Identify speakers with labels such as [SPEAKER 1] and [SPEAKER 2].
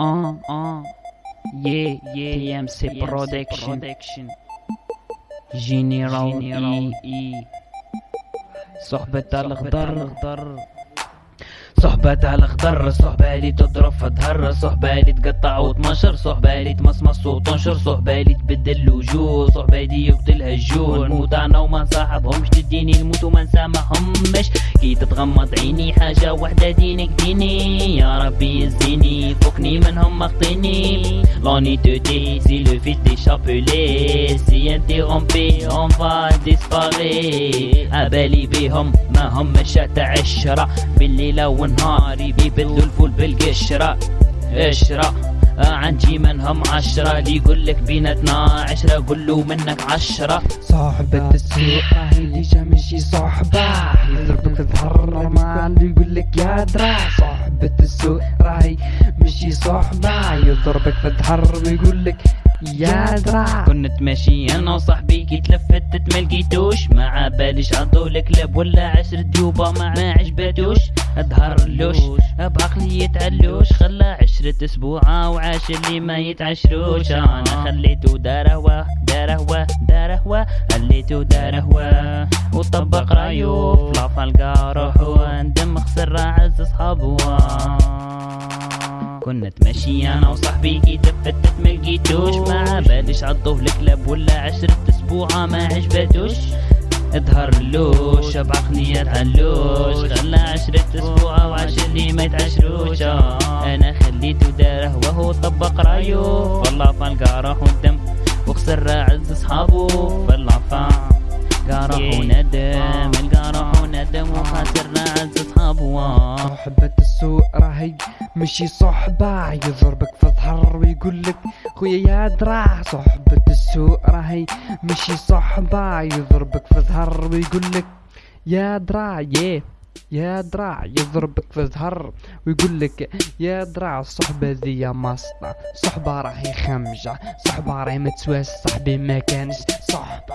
[SPEAKER 1] آه آه. يه يه ام سي برودكشن جينيرال اي اي صحبة الخضر صحبة على الخضر صحبة اللي تضرب فتهر صحبة اللي تقطع وتمشر صحبة اللي تمصمص وتنشر صحبة اللي تبدل الوجوه صحبة اللي يقتلها الجوع نموت أنا وما نصاحبهمش تديني نموت وما نسامحهمش. كي تتغمض عيني حاجة وحدة دينك ديني. يا ربي يزيني فوقني منهم مخطيني. لوني te dit si le fils t'est chapelé Si interrompé on va disparaître أبالي بيهم ما هم شات عشرة بالليلة والنهار بيبدلوا الفول بالقشرة قشرة عندي منهم عشرة اللي يقولك بيناتنا عشرة قولوا منك عشرة.
[SPEAKER 2] صاحبة السوق راهي déjà ماشي صحبة. يضربك ظهر normal يقولك يا درا. صاحبة السوق راهي ماشي صحبة. يضربك في الظهر ويقولك يا درا
[SPEAKER 1] كنت ماشي أنا وصاحبي كي تلفتت ملقيتوش ما باليش عطو الكلاب ولا عشر ديوبة ما عجبتوش ظهر لوش بعقلي يتعلوش. خلى عشرة أسبوع وعاش اللي ما يتعشروش. أنا خليته دارهوة دارهوة دارهوة خليته دارهوة وطبق رايو في لافالقا روحو ندم خسر عز صحابو كنا تمشي أنا وصاحبي كي تفتت ملقيتوش ما باليش عضوه الكلاب ولا عشرة أسبوع ما عجبتوش. اظهر لوش بعقلي يتعلوش خلى عشرة أسبوع وعاش اللي ما يتعشروش. أنا خليته داره وهو طبق رايو والله فالقى راح ندم وخسر عز صحابه فالعفا قارح وندم القارح وندم وخسرنا عز صحابه
[SPEAKER 2] صاحبة السوق راهي ماشي صحبة يضربك في الظهر ويقولك خويا يا درا صاحبة السوق راهي ماشي صحبة. يضربك في الظهر ويقولك يا درا يه يا درا. يضربك في الظهر ويقولك يا درا الصحبة ذي ماسطة صحبة راهي خمجة صحبة راهي متسواس صاحبي ما كانش صحبة